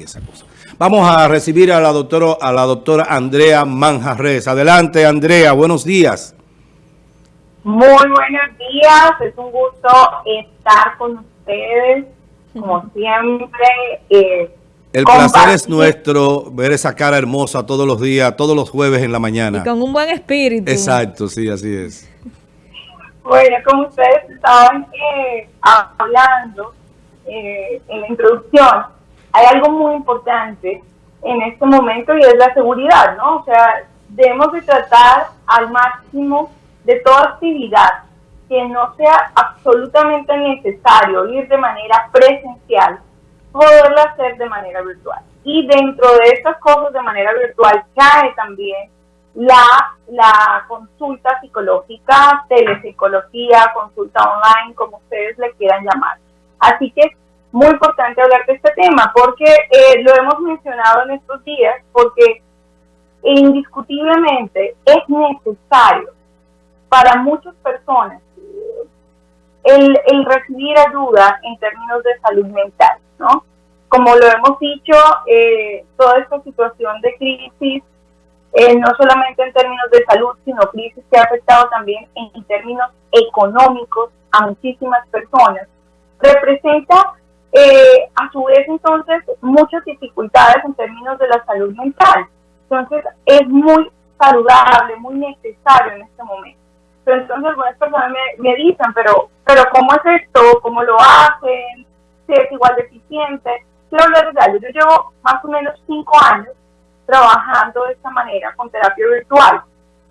y esa cosa. Vamos a recibir a la doctora, a la doctora Andrea Manjarres. Adelante, Andrea, buenos días. Muy buenos días, es un gusto estar con ustedes, como siempre. Eh, el placer es nuestro ver esa cara hermosa todos los días, todos los jueves en la mañana. Y con un buen espíritu. Exacto, sí, así es. Bueno, como ustedes estaban eh, hablando eh, en la introducción, hay algo muy importante en este momento y es la seguridad, ¿no? O sea, debemos de tratar al máximo de toda actividad que no sea absolutamente necesario ir de manera presencial poderla hacer de manera virtual. Y dentro de estas cosas de manera virtual cae también la, la consulta psicológica, telepsicología, consulta online, como ustedes le quieran llamar. Así que muy importante hablar de este tema porque eh, lo hemos mencionado en estos días, porque indiscutiblemente es necesario para muchas personas el, el recibir ayuda en términos de salud mental. ¿no? Como lo hemos dicho, eh, toda esta situación de crisis, eh, no solamente en términos de salud, sino crisis que ha afectado también en, términos económicos a muchísimas personas, representa eh, a su vez entonces muchas dificultades en términos de la salud mental. Entonces es muy saludable, muy necesario en este momento. Pero entonces algunas personas me, me dicen, pero, pero ¿cómo es esto? ¿Cómo lo hacen? es igual de eficiente. Quiero hablar de algo. Yo llevo más o menos cinco años trabajando de esta manera con terapia virtual.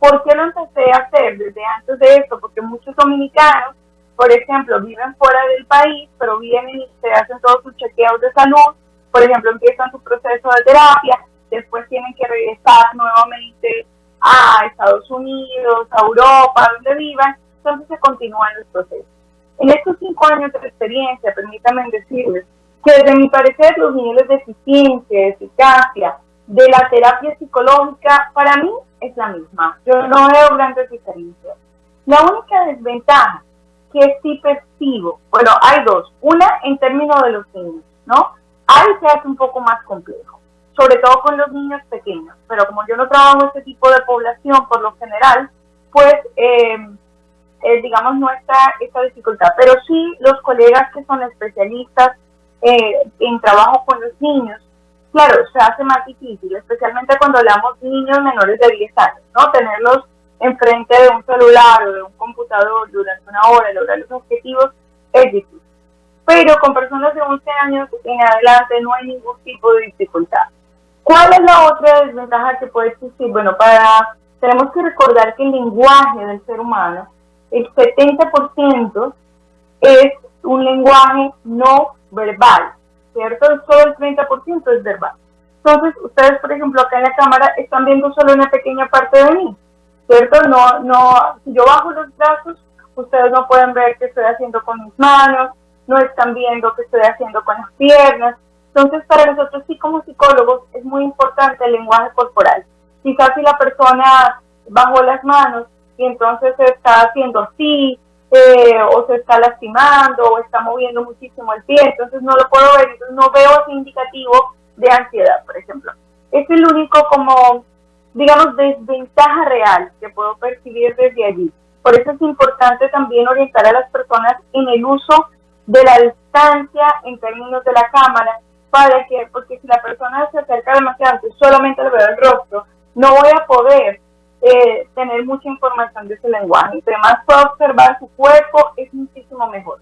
¿Por qué lo empecé a hacer desde antes de esto? Porque muchos dominicanos, por ejemplo, viven fuera del país, pero vienen y se hacen todos sus chequeos de salud. Por ejemplo, empiezan su proceso de terapia, después tienen que regresar nuevamente a Estados Unidos, a Europa, donde vivan, entonces se continúan los procesos. En estos cinco años de experiencia, permítanme decirles que desde mi parecer los niveles de eficiencia, de eficacia de la terapia psicológica para mí es la misma. Yo no veo grandes diferencias. La única desventaja que sí percibo, bueno, hay dos. Una en términos de los niños, ¿no? Ahí se hace un poco más complejo, sobre todo con los niños pequeños. Pero como yo no trabajo este tipo de población por lo general, pues eh, eh, digamos, no está esta dificultad. Pero sí los colegas que son especialistas eh, en trabajo con los niños, claro, se hace más difícil, especialmente cuando hablamos de niños menores de 10 años, ¿no? Tenerlos enfrente de un celular o de un computador durante una hora, lograr los objetivos, es difícil. Pero con personas de 11 años en adelante no hay ningún tipo de dificultad. ¿Cuál es la otra desventaja que puede existir? Bueno, para tenemos que recordar que el lenguaje del ser humano el 70% es un lenguaje no verbal, ¿cierto? Solo el 30% es verbal. Entonces, ustedes, por ejemplo, acá en la cámara están viendo solo una pequeña parte de mí, ¿cierto? No, no, si yo bajo los brazos, ustedes no pueden ver qué estoy haciendo con mis manos, no están viendo qué estoy haciendo con las piernas. Entonces, para nosotros sí como psicólogos es muy importante el lenguaje corporal. Quizás si la persona bajó las manos y entonces se está haciendo así, eh, o se está lastimando, o está moviendo muchísimo el pie, entonces no lo puedo ver, entonces no veo ese indicativo de ansiedad, por ejemplo. Es el único como, digamos, desventaja real que puedo percibir desde allí. Por eso es importante también orientar a las personas en el uso de la distancia en términos de la cámara, para que, porque si la persona se acerca demasiado, solamente le veo el rostro, no voy a poder eh, tener mucha información de ese lenguaje. Entre más pueda observar su cuerpo, es muchísimo mejor.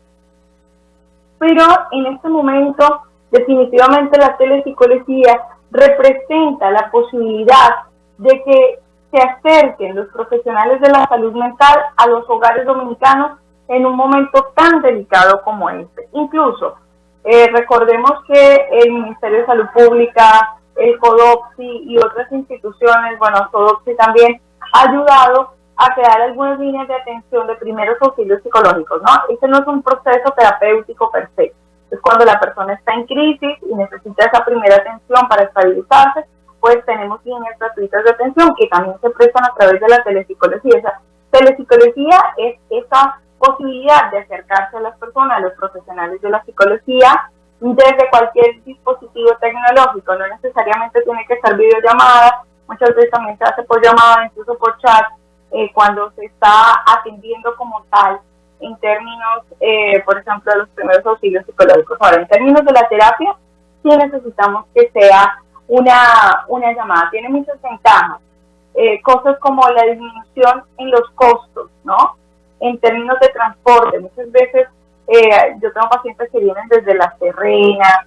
Pero en este momento, definitivamente la telepsicología representa la posibilidad de que se acerquen los profesionales de la salud mental a los hogares dominicanos en un momento tan delicado como este. Incluso, eh, recordemos que el Ministerio de Salud Pública, el CODOPSI y otras instituciones, bueno, CODOPSI también, ha ayudado a crear algunas líneas de atención de primeros auxilios psicológicos, ¿no? Este no es un proceso terapéutico perfecto. Es cuando la persona está en crisis y necesita esa primera atención para estabilizarse, pues tenemos líneas gratuitas de atención que también se prestan a través de la telepsicología. Esa telepsicología es esa posibilidad de acercarse a las personas, a los profesionales de la psicología, desde cualquier dispositivo tecnológico, no necesariamente tiene que ser videollamada, muchas veces también se hace por llamada, incluso por chat, eh, cuando se está atendiendo como tal en términos, eh, por ejemplo, de los primeros auxilios psicológicos. Ahora, en términos de la terapia, sí necesitamos que sea una, una llamada. Tiene muchas ventajas. Eh, cosas como la disminución en los costos, ¿no? En términos de transporte. Muchas veces yo tengo pacientes que vienen desde La Serena,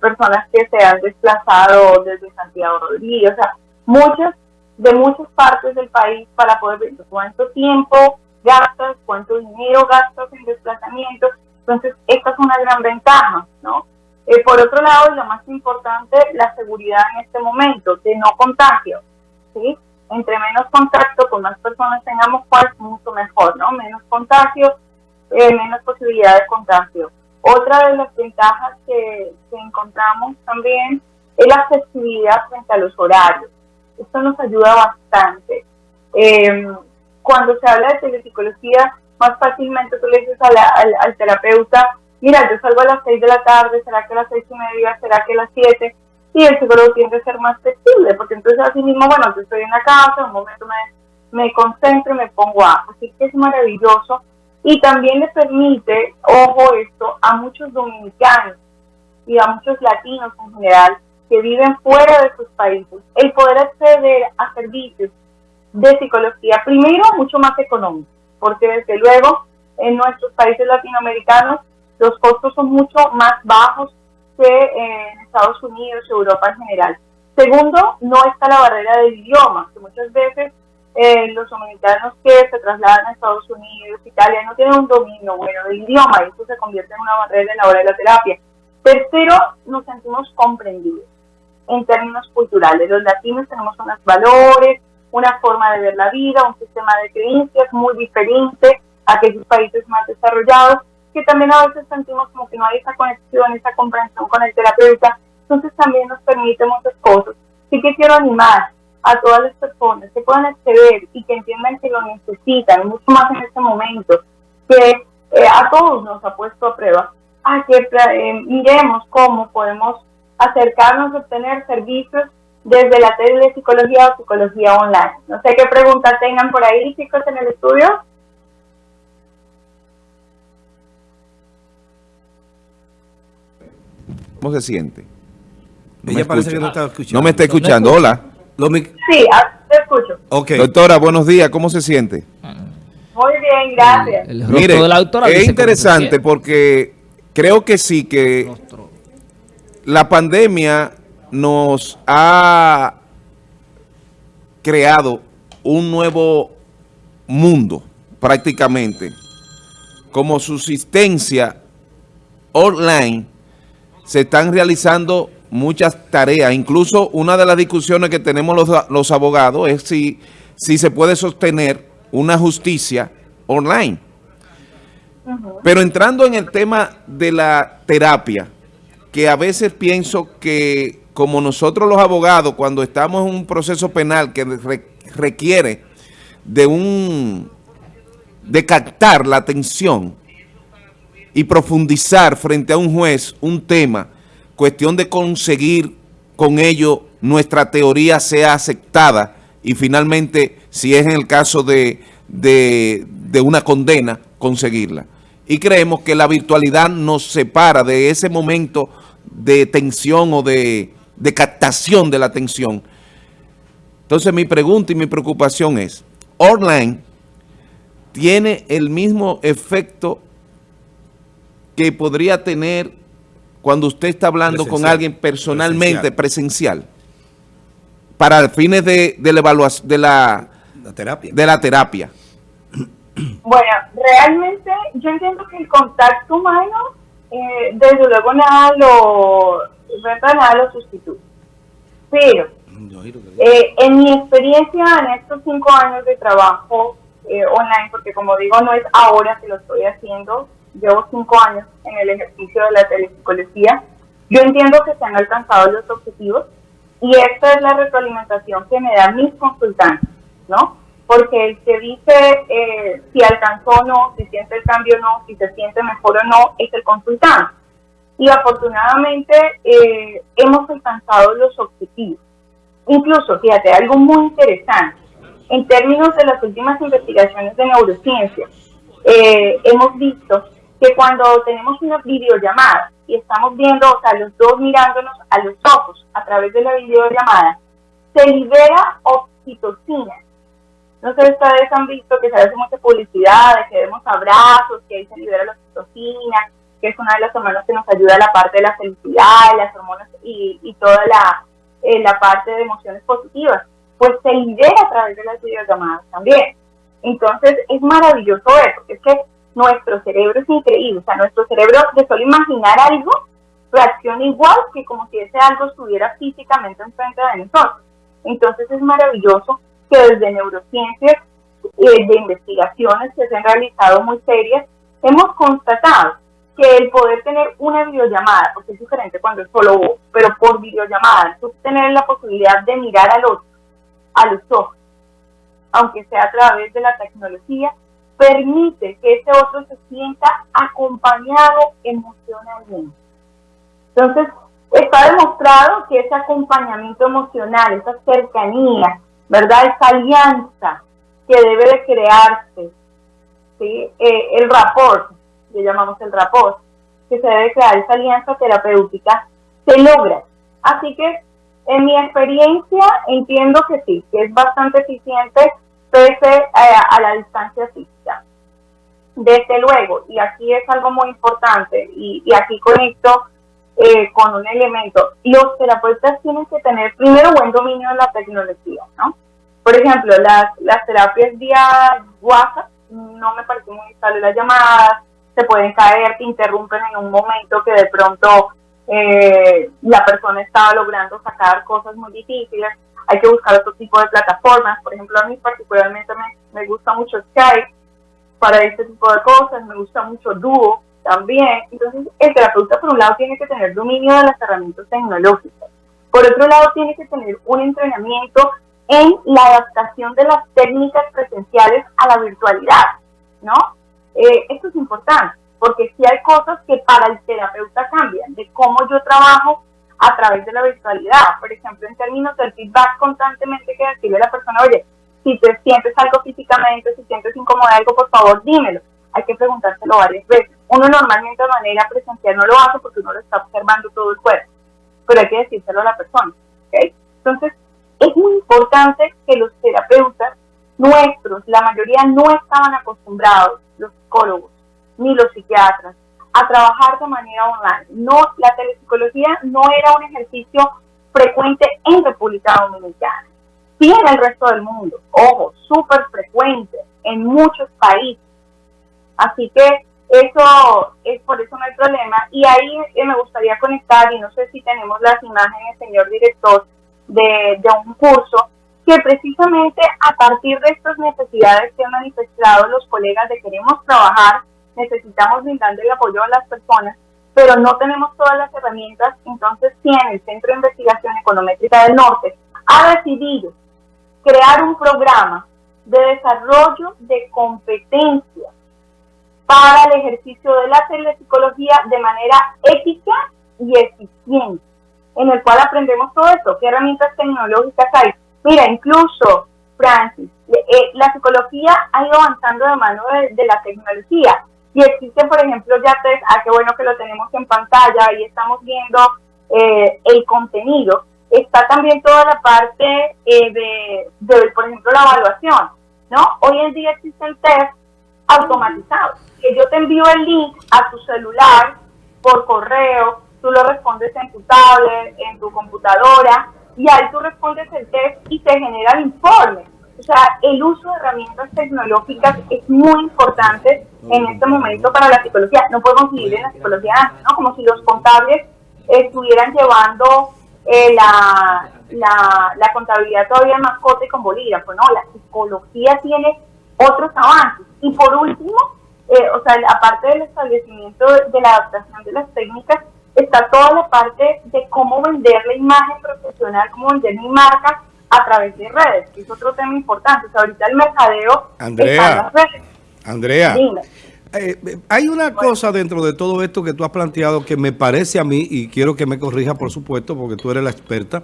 personas que se han desplazado desde Santiago Rodríguez, o sea, muchas de muchas partes del país para poder ver cuánto tiempo gastas, cuánto dinero gastas en desplazamiento. Entonces, esta es una gran ventaja, ¿no? Eh, por otro lado, lo más importante, la seguridad en este momento, de no contagio, ¿sí? Entre menos contacto con más personas tengamos, pues mucho mejor, ¿no? Menos contagio, eh, menos posibilidad de contagio. Otra de las ventajas que, encontramos también es la accesibilidad frente a los horarios. Esto nos ayuda bastante. Eh, cuando se habla de telepsicología, más fácilmente tú le dices al, terapeuta, mira, yo salgo a las 6 de la tarde, ¿será que a las seis y media? ¿Será que a las 7? Y el psicólogo tiende a ser más flexible, porque entonces así mismo, bueno, yo estoy en la casa, en un momento me, me concentro y me pongo a. Así que es maravilloso. Y también le permite, ojo esto, a muchos dominicanos y a muchos latinos en general, que viven fuera de sus países, el poder acceder a servicios de psicología, primero mucho más económico, porque desde luego en nuestros países latinoamericanos los costos son mucho más bajos que en Estados Unidos, Europa en general. Segundo, no está la barrera del idioma, que muchas veces eh, los dominicanos que se trasladan a Estados Unidos, Italia, no tienen un dominio bueno del idioma y eso se convierte en una barrera en la hora de la terapia. Tercero, nos sentimos comprendidos en términos culturales. Los latinos tenemos unos valores, una forma de ver la vida, un sistema de creencias muy diferente a aquellos países más desarrollados, que también a veces sentimos como que no hay esa conexión, esa comprensión con el terapeuta. Entonces también nos permite muchas cosas. Sí que quiero animar a todas las personas que puedan acceder y que entiendan que lo necesitan, mucho más en este momento, que eh, a todos nos ha puesto a prueba, a que eh, miremos cómo podemos acercarnos a obtener servicios desde la psicología o psicología online. No sé qué preguntas tengan por ahí, chicos, en el estudio. ¿Cómo se siente? No Ella parece que no está escuchando. No me está escuchando. Hola. Sí, ah, te escucho. Okay. Doctora, buenos días. ¿Cómo se siente? Muy bien, gracias. Mire, es interesante porque creo que sí que la pandemia nos ha creado un nuevo mundo prácticamente como subsistencia online se están realizando muchas tareas, incluso una de las discusiones que tenemos los, los abogados es si, si se puede sostener una justicia online. Pero entrando en el tema de la terapia, que a veces pienso que como nosotros los abogados, cuando estamos en un proceso penal que requiere de un de captar la atención y profundizar frente a un juez un tema, cuestión de conseguir con ello nuestra teoría sea aceptada y finalmente, si es en el caso de, de, de una condena, conseguirla. Y creemos que la virtualidad nos separa de ese momento de tensión o de, captación de la atención. Entonces mi pregunta y mi preocupación es, online tiene el mismo efecto que podría tener cuando usted está hablando con alguien personalmente, presencial, para fines de, de la evaluación, de la, terapia. de la terapia. Bueno, realmente yo entiendo que el contacto humano eh, desde luego nada lo, nada lo sustituye. Pero, eh, en mi experiencia en estos cinco años de trabajo eh, online, porque como digo, no es ahora que lo estoy haciendo, llevo cinco años en el ejercicio de la telepsicología, yo entiendo que se han alcanzado los objetivos y esta es la retroalimentación que me dan mis consultantes, ¿no? porque el que dice eh, si alcanzó o no, si siente el cambio o no, si se siente mejor o no, es el consultante. y afortunadamente eh, hemos alcanzado los objetivos. Incluso, fíjate, algo muy interesante, en términos de las últimas investigaciones de neurociencia, eh, hemos visto que cuando tenemos una videollamada y estamos viendo, o sea, los dos mirándonos a los ojos a través de la videollamada, se libera oxitocina. No sé si ustedes han visto que se hace mucha publicidad, de que vemos abrazos, que ahí se libera la oxitocina, que es una de las hormonas que nos ayuda a la parte de la felicidad, las hormonas y, y toda la, eh, la parte de emociones positivas. Pues se libera a través de las videollamadas también. Entonces es maravilloso eso, es que nuestro cerebro es increíble, o sea, nuestro cerebro de solo imaginar algo reacciona igual que como si ese algo estuviera físicamente enfrente de nosotros. Entonces es maravilloso que desde neurociencias, eh, de investigaciones que se han realizado muy serias, hemos constatado que el poder tener una videollamada, porque es diferente cuando es solo vos, pero por videollamada, tú tener la posibilidad de mirar al otro, a los ojos, aunque sea a través de la tecnología, permite que ese otro se sienta acompañado emocionalmente. Entonces, está demostrado que ese acompañamiento emocional, esa cercanía, ¿verdad? Esa alianza que debe de crearse, ¿sí? Eh, el rapport, que llamamos el rapport, que se debe crear esa alianza terapéutica, se logra. Así que, en mi experiencia, entiendo que sí, que es bastante eficiente eh, a, la distancia física. Desde luego, y aquí es algo muy importante, y, y aquí conecto eh, con un elemento. Los terapeutas tienen que tener primero buen dominio de la tecnología, ¿no? Por ejemplo, las, las terapias vía WhatsApp no me parece muy estable las llamadas, se pueden caer, te interrumpen en un momento que de pronto eh, la persona estaba logrando sacar cosas muy difíciles. Hay que buscar otro tipo de plataformas. Por ejemplo, a mí particularmente me, gusta mucho Skype para este tipo de cosas, me gusta mucho Duo, también. Entonces, el terapeuta, por un lado, tiene que tener dominio de las herramientas tecnológicas. Por otro lado, tiene que tener un entrenamiento en la adaptación de las técnicas presenciales a la virtualidad, ¿no? Eh, esto es importante, porque si hay cosas que para el terapeuta cambian, de cómo yo trabajo a través de la virtualidad. Por ejemplo, en términos del feedback constantemente que decirle a la persona, oye, si te sientes algo físicamente, si sientes incómodo algo, por favor, dímelo. Hay que preguntárselo varias veces. Uno normalmente de manera presencial no lo hace porque uno lo está observando todo el cuerpo, pero hay que decírselo a la persona. Entonces, es muy importante que los terapeutas nuestros, la mayoría no estaban acostumbrados, los psicólogos, ni los psiquiatras, a trabajar de manera online. No, la telepsicología no era un ejercicio frecuente en República Dominicana. Sí en el resto del mundo, ojo, súper frecuente en muchos países. Así que eso es por eso no hay problema. Y ahí eh, me gustaría conectar, y no sé si tenemos las imágenes, señor director, de, de un curso que precisamente a partir de estas necesidades que han manifestado los colegas de queremos trabajar, necesitamos brindar el apoyo a las personas, pero no tenemos todas las herramientas, entonces tiene el Centro de Investigación Econométrica del Norte ha decidido crear un programa de desarrollo de competencias para el ejercicio de la telepsicología de manera ética y eficiente, en el cual aprendemos todo esto, qué herramientas tecnológicas hay. Mira, incluso, Francis, eh, la psicología ha ido avanzando de mano de, la tecnología y existe, por ejemplo, ya te, ah, qué bueno que lo tenemos en pantalla, y estamos viendo eh, el contenido. Está también toda la parte eh, de, de, por ejemplo, la evaluación, ¿no? Hoy en día existen test automatizados que yo te envío el link a tu celular por correo, tú lo respondes en tu tablet, en tu computadora, y ahí tú respondes el test y te genera el informe. O sea, el uso de herramientas tecnológicas es muy importante en este momento para la psicología. No podemos vivir en la psicología antes, ¿no? Como si los contables estuvieran llevando eh, la, la, la, contabilidad todavía más corta y con bolígrafo, ¿no? La psicología tiene otros avances. Y por último, eh, o sea, aparte del establecimiento de la adaptación de las técnicas, está toda la parte de cómo vender la imagen profesional, cómo vender mi marca a través de redes, que es otro tema importante. O sea, ahorita el mercadeo Andrea, Andrea, Eh, eh, hay una cosa dentro de todo esto que tú has planteado que me parece a mí, y quiero que me corrija por supuesto, porque tú eres la experta,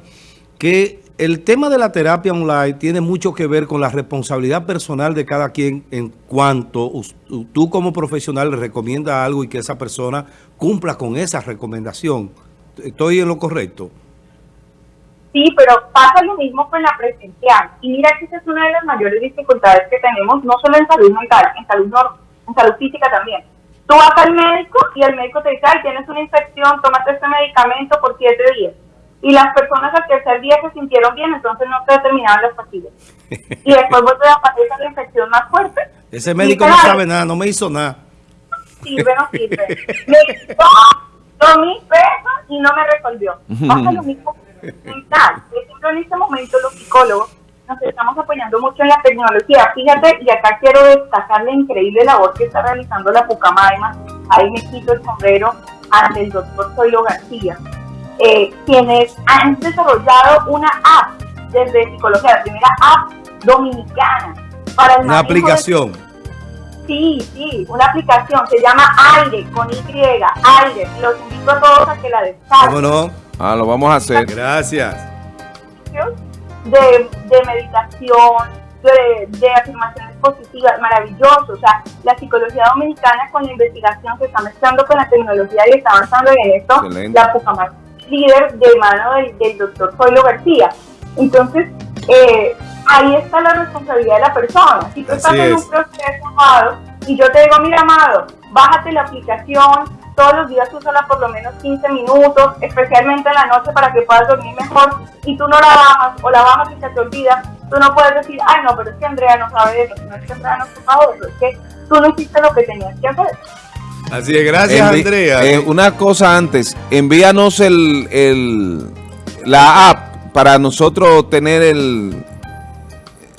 que el tema de la terapia online tiene mucho que ver con la responsabilidad personal de cada quien en cuanto tú como profesional le recomiendas algo y que esa persona cumpla con esa recomendación. ¿Estoy en lo correcto? Sí, pero pasa lo mismo con la presencial. Y mira que esa es una de las mayores dificultades que tenemos, no solo en salud mental, en salud, en salud física también. Tú vas al médico y el médico te dice, ay, tienes una infección, tómate este medicamento por siete días. Y las personas al tercer día se sintieron bien, entonces no te determinaban las pastillas. Y después vuelve a aparecer la infección más fuerte. Ese médico no sabe nada, no me hizo nada. Sirve, no sirve. Me quitó dos mil pesos y no me resolvió. Pasa lo mismo mental. en este momento los psicólogos nos estamos apoyando mucho en la tecnología. Fíjate, y acá quiero destacar la increíble labor que está realizando la Pucamaima. Ahí me quito el sombrero ante el doctor Zoilo García eh, quienes han desarrollado una app desde psicología, la primera app dominicana para el Una aplicación. Sí, sí, una aplicación, se llama Aire, con Y, Aire. Los invito a todos a que la descarguen. ¿Cómo no? Ah, lo vamos a hacer. Gracias. De, de meditación, de, de, afirmaciones positivas, maravilloso. O sea, la psicología dominicana con la investigación se está mezclando con la tecnología y está avanzando en esto. La Pucamar líder de mano del, doctor Zoilo García. Entonces, eh, ahí está la responsabilidad de la persona. Si tú estás en un proceso, amado, y yo te digo, mira, amado, bájate la aplicación, todos los días úsala por lo menos 15 minutos, especialmente en la noche para que puedas dormir mejor, y tú no la bajas o la bajas y se te olvida, tú no puedes decir, ay, no, pero es que Andrea no sabe eso, no es que Andrea no sepa eso, es que tú no hiciste lo que tenías que hacer. Así es, gracias Andrea. Eh, una cosa antes, envíanos el, el, la app para nosotros tener el,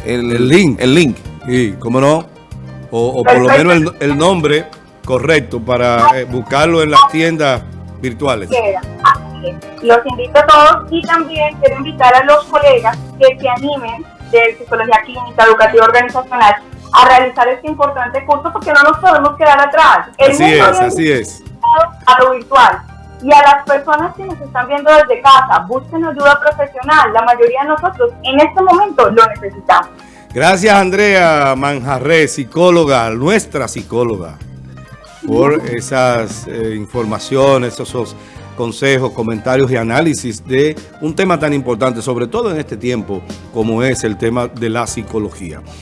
el, link. El link. Sí, cómo no. O, por lo menos el, nombre correcto para eh, buscarlo en las tiendas virtuales. Los invito a todos y también quiero invitar a los colegas que se animen de psicología clínica, educativa organizacional a realizar este importante curso porque no nos podemos quedar atrás. así es, así es. A lo virtual. Y a las personas que nos están viendo desde casa, busquen ayuda profesional. La mayoría de nosotros en este momento lo necesitamos. Gracias Andrea Manjarre, psicóloga, nuestra psicóloga, por esas eh, informaciones, esos consejos, comentarios y análisis de un tema tan importante, sobre todo en este tiempo como es el tema de la psicología.